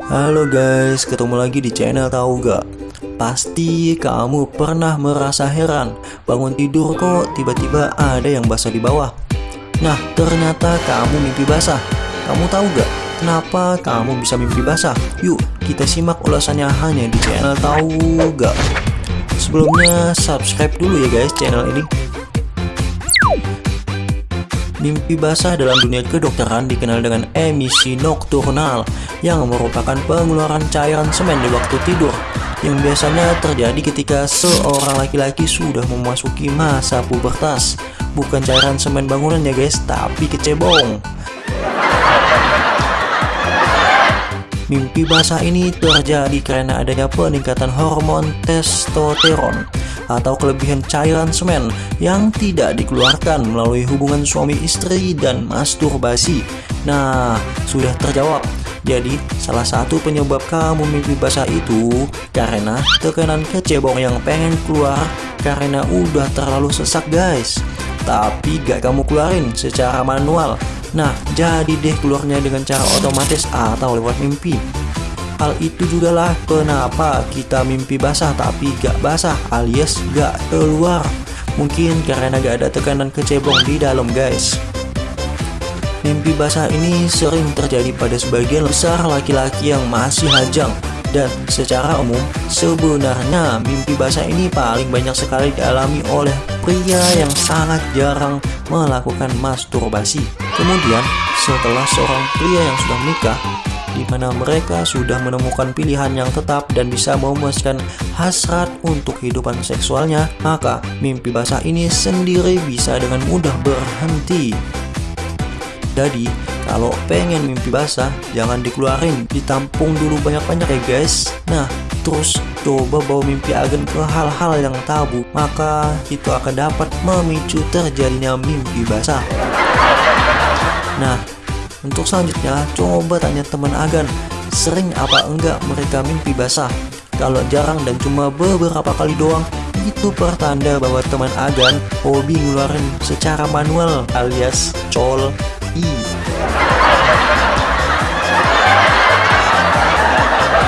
Halo guys, ketemu lagi di channel tahu gak? Pasti kamu pernah merasa heran Bangun tidur kok tiba-tiba ada yang basah di bawah Nah ternyata kamu mimpi basah Kamu tahu gak kenapa kamu bisa mimpi basah? Yuk kita simak ulasannya hanya di channel tahu gak? Sebelumnya subscribe dulu ya guys channel ini Mimpi basah dalam dunia kedokteran dikenal dengan emisi nokturnal yang merupakan pengeluaran cairan semen di waktu tidur yang biasanya terjadi ketika seorang laki-laki sudah memasuki masa pubertas. Bukan cairan semen bangunan ya guys, tapi kecebong. Mimpi basah ini terjadi karena adanya peningkatan hormon testosteron atau kelebihan cairan semen yang tidak dikeluarkan melalui hubungan suami istri dan masturbasi. Nah, sudah terjawab. Jadi, salah satu penyebab kamu mimpi basah itu karena tekanan kecebong yang pengen keluar karena udah terlalu sesak guys. Tapi gak kamu keluarin secara manual. Nah, jadi deh keluarnya dengan cara otomatis atau lewat mimpi. Hal itu juga lah kenapa kita mimpi basah tapi gak basah alias gak keluar. Mungkin karena gak ada tekanan kecebong di dalam guys. Mimpi basah ini sering terjadi pada sebagian besar laki-laki yang masih hajang dan secara umum sebenarnya mimpi basah ini paling banyak sekali dialami oleh pria yang sangat jarang melakukan masturbasi. Kemudian setelah seorang pria yang sudah menikah di mana mereka sudah menemukan pilihan yang tetap dan bisa memuaskan hasrat untuk kehidupan seksualnya, maka mimpi basah ini sendiri bisa dengan mudah berhenti. Jadi, kalau pengen mimpi basah, jangan dikeluarin, ditampung dulu banyak-banyak ya guys. Nah, terus coba bawa mimpi agen ke hal-hal yang tabu, maka itu akan dapat memicu terjadinya mimpi basah. Nah, untuk selanjutnya, coba tanya teman Agan, sering apa enggak mereka mimpi basah? Kalau jarang dan cuma beberapa kali doang, itu pertanda bahwa teman Agan hobi ngeluarin secara manual alias col i.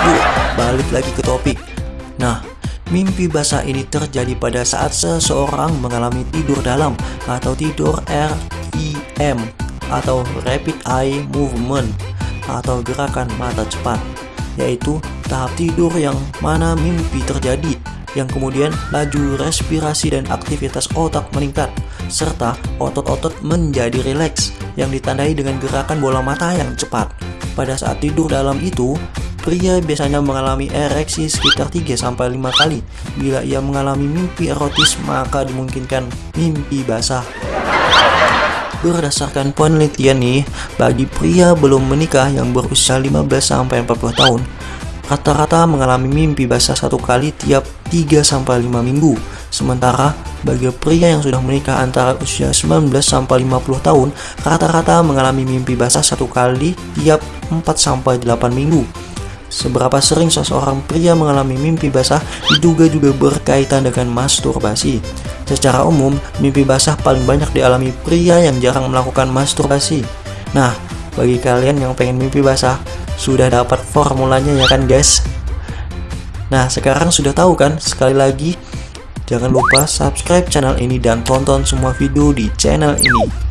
Yuk, balik lagi ke topik. Nah, Mimpi basah ini terjadi pada saat seseorang mengalami tidur dalam atau tidur REM atau Rapid Eye Movement atau gerakan mata cepat yaitu tahap tidur yang mana mimpi terjadi yang kemudian laju respirasi dan aktivitas otak meningkat serta otot-otot menjadi rileks yang ditandai dengan gerakan bola mata yang cepat. Pada saat tidur dalam itu, pria biasanya mengalami ereksi sekitar 3-5 kali. Bila ia mengalami mimpi erotis, maka dimungkinkan mimpi basah. Berdasarkan penelitian nih, bagi pria belum menikah yang berusia 15-40 tahun, rata-rata mengalami mimpi basah satu kali tiap 3-5 minggu. Sementara bagi pria yang sudah menikah antara usia 19-50 tahun, rata-rata mengalami mimpi basah satu kali tiap 4-8 minggu. Seberapa sering seseorang pria mengalami mimpi basah diduga juga berkaitan dengan masturbasi. Secara umum, mimpi basah paling banyak dialami pria yang jarang melakukan masturbasi. Nah, bagi kalian yang pengen mimpi basah, sudah dapat formulanya ya kan guys? Nah, sekarang sudah tahu kan? Sekali lagi, jangan lupa subscribe channel ini dan tonton semua video di channel ini.